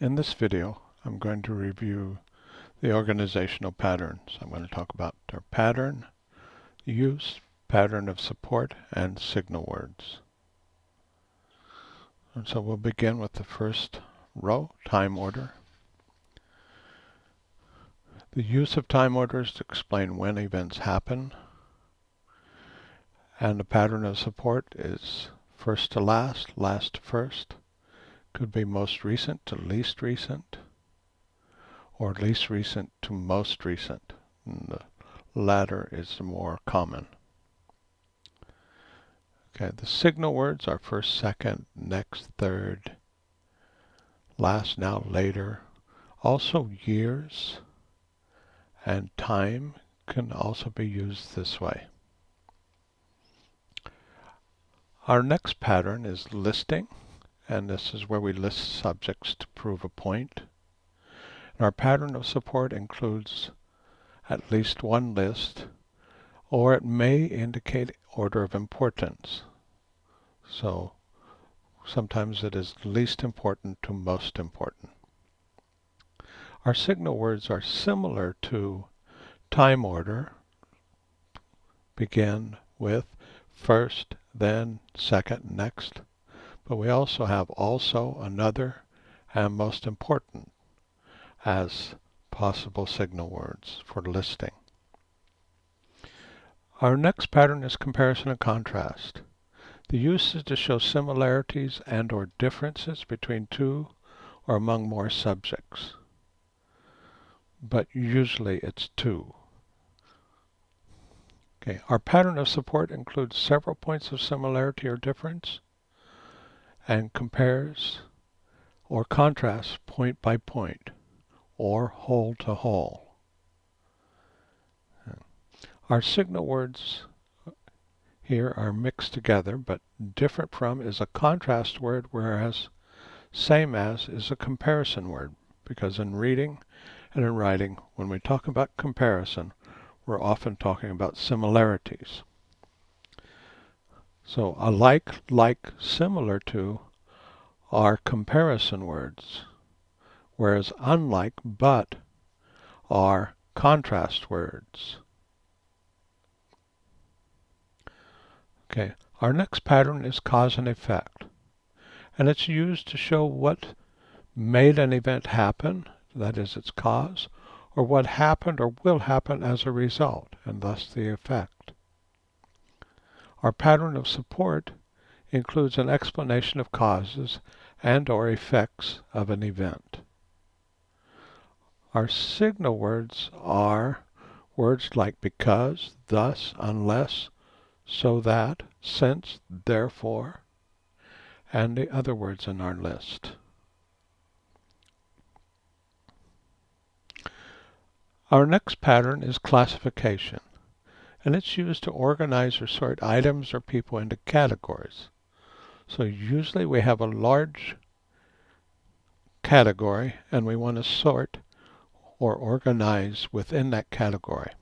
In this video, I'm going to review the organizational patterns. I'm going to talk about their pattern, use, pattern of support, and signal words. And so we'll begin with the first row, time order. The use of time orders to explain when events happen. And the pattern of support is first to last, last to first. Could be most recent to least recent, or least recent to most recent. And the latter is more common. Okay, the signal words are first, second, next, third, last, now, later. Also years and time can also be used this way. Our next pattern is listing and this is where we list subjects to prove a point. And our pattern of support includes at least one list, or it may indicate order of importance. So sometimes it is least important to most important. Our signal words are similar to time order, begin with first, then, second, next. But we also have also, another, and most important as possible signal words for listing. Our next pattern is comparison and contrast. The use is to show similarities and or differences between two or among more subjects. But usually it's two. Okay, our pattern of support includes several points of similarity or difference and compares or contrasts point by point or whole to whole. Our signal words here are mixed together, but different from is a contrast word, whereas same as is a comparison word, because in reading and in writing, when we talk about comparison, we're often talking about similarities. So alike, like, similar to are comparison words, whereas unlike, but are contrast words. Okay, our next pattern is cause and effect. And it's used to show what made an event happen, that is its cause, or what happened or will happen as a result, and thus the effect. Our pattern of support includes an explanation of causes and or effects of an event. Our signal words are words like because, thus, unless, so that, since, therefore, and the other words in our list. Our next pattern is classification and it's used to organize or sort items or people into categories. So usually we have a large category and we want to sort or organize within that category.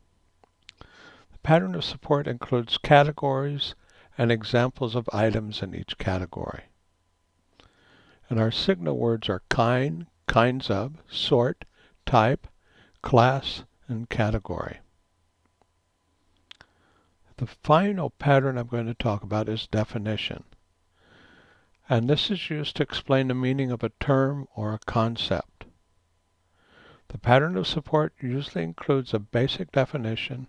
The pattern of support includes categories and examples of items in each category. And our signal words are kind, kinds of, sort, type, class, and category. The final pattern I'm going to talk about is definition. And this is used to explain the meaning of a term or a concept. The pattern of support usually includes a basic definition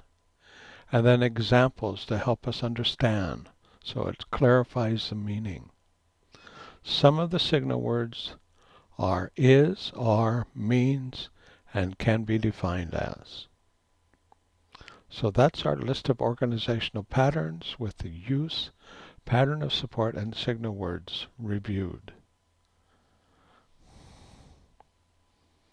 and then examples to help us understand, so it clarifies the meaning. Some of the signal words are is, are, means, and can be defined as. So that's our list of organizational patterns with the use, pattern of support, and signal words reviewed.